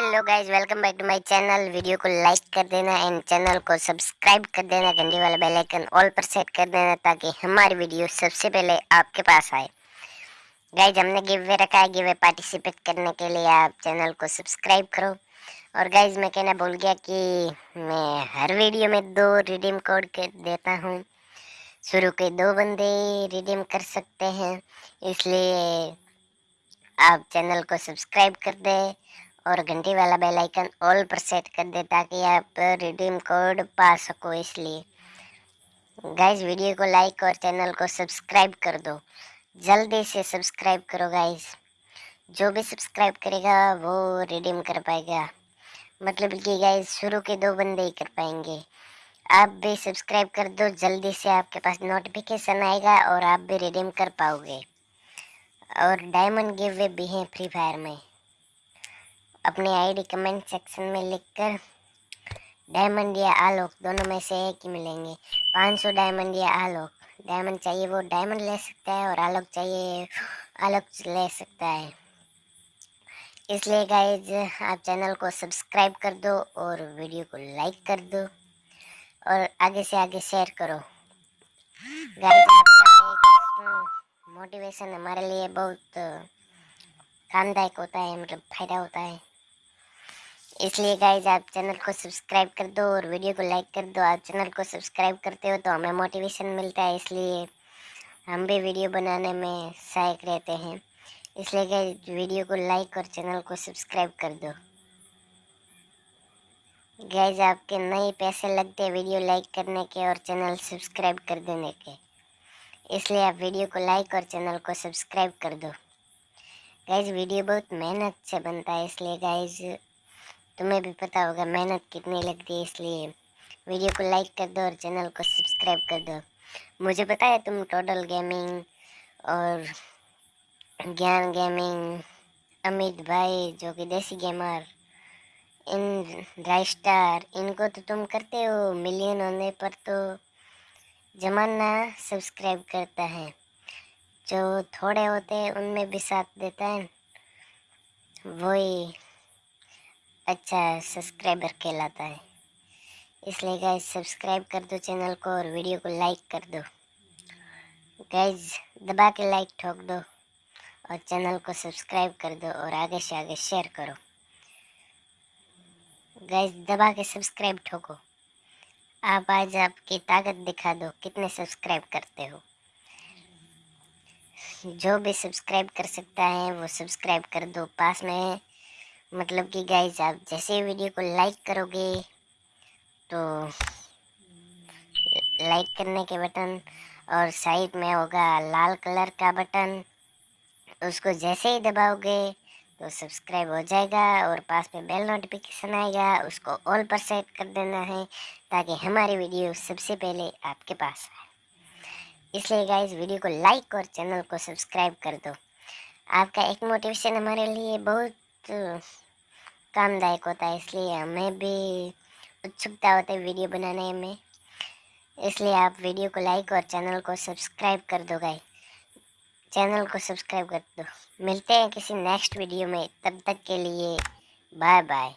Hello guys welcome back to my channel video को like कर देना एंड चैनल को सब्सक्राइब कर देना, घंटी वाला बेल आइकन ऑल पर सेट कर देना ताकि हमारी वीडियो सबसे पहले आपके पास आए। गाइस हमने गिव वे रखा है गिव वे पार्टिसिपेट करने के लिए आप चैनल को सब्सक्राइब करो। और गाइज़ मैं कहना भूल गया कि मैं हर वीडियो में दो रिडीम कोड देता हूँ। शुरू के दो बंदे रिडीम कर सकते हैं, इसलिए आप चैनल को सब्सक्राइब कर दें। और घंटी वाला बेल आइकन ऑल पर सेट कर दे ताकि आप रिडीम कोड पा सको इसलिए। गाइज़ वीडियो को लाइक और चैनल को सब्सक्राइब कर दो। जल्दी से सब्सक्राइब करो गाइज़ जो भी सब्सक्राइब करेगा, वो रिडीम कर पाएगा। मतलब कि गाइज़ शुरू के दो बंदे ही कर पाएँगे। आप भी सब्सक्राइब कर दो, जल्दी से आपके पास नोटिफिकेशन आएगा और आप भी रिडीम कर पाओगे। और डायमंड गिव वे भी हैं फ्री फायर में। अपनी आईडी कमेंट सेक्शन में लिखकर डायमंड या आलोक, दोनों में से एक ही मिलेंगे। 500 डायमंड या आलोक। डायमंड चाहिए, वो डायमंड ले सकता है और आलोक चाहिए, आलोक ले सकता है। इसलिए गाइज़ आप चैनल को सब्सक्राइब कर दो और वीडियो को लाइक कर दो और आगे से आगे शेयर करो। गाइज़ मोटिवेशन हमारे लिए बहुत कामदायक होता है मतलब फ़ायदा होता है। इसलिए गाइज़ आप चैनल को सब्सक्राइब कर दो और वीडियो को लाइक कर दो। आप चैनल को सब्सक्राइब करते हो तो हमें मोटिवेशन मिलता है, इसलिए हम भी वीडियो बनाने में सहायक रहते हैं। इसलिए गाइज़ वीडियो को लाइक और चैनल को सब्सक्राइब कर दो। गाइज़ आपके नए पैसे लगते हैं वीडियो लाइक करने के और चैनल सब्सक्राइब कर देने के। इसलिए आप वीडियो को लाइक और चैनल को सब्सक्राइब कर दो। गाइज़ वीडियो बहुत मेहनत से बनता है, इसलिए गाइज़ तुम्हें भी पता होगा मेहनत कितनी लगती है इसलिए। वीडियो को लाइक कर दो और चैनल को सब्सक्राइब कर दो। मुझे पता है तुम टोटल गेमिंग और ज्ञान गेमिंग, अमित भाई जो कि देसी गेमर, इन राइस्टार इनको तो तुम करते हो, मिलियन होने पर तो जमाना सब्सक्राइब करता है। जो थोड़े होते हैं उनमें भी साथ देता है। वही अच्छा सब्सक्राइबर कहलाता है। इसलिए गाइज़ सब्सक्राइब कर दो चैनल को और वीडियो को लाइक कर दो। गाइज़ दबा के लाइक ठोक दो और चैनल को सब्सक्राइब कर दो और आगे से आगे शेयर करो। गाइज़ दबा के सब्सक्राइब ठोको। आप आज आपकी ताकत दिखा दो कितने सब्सक्राइब करते हो। जो भी सब्सक्राइब कर सकता है वो सब्सक्राइब कर दो, पास में मतलब कि गाइज़ आप जैसे वीडियो को लाइक करोगे तो लाइक करने के बटन और साइड में होगा लाल कलर का बटन उसको जैसे ही दबाओगे तो सब्सक्राइब हो जाएगा और पास में बेल नोटिफिकेशन आएगा, उसको ऑल पर सेट कर देना है, ताकि हमारी वीडियो सबसे पहले आपके पास आए। इसलिए गाइज़ वीडियो को लाइक और चैनल को सब्सक्राइब कर दो। आपका एक मोटिवेशन हमारे लिए बहुत कामदायक होता है, इसलिए हमें भी उत्सुकता होती है वीडियो बनाने में। इसलिए आप वीडियो को लाइक और चैनल को सब्सक्राइब कर दो गाई चैनल को सब्सक्राइब कर दो। मिलते हैं किसी नेक्स्ट वीडियो में। तब तक के लिए बाय बाय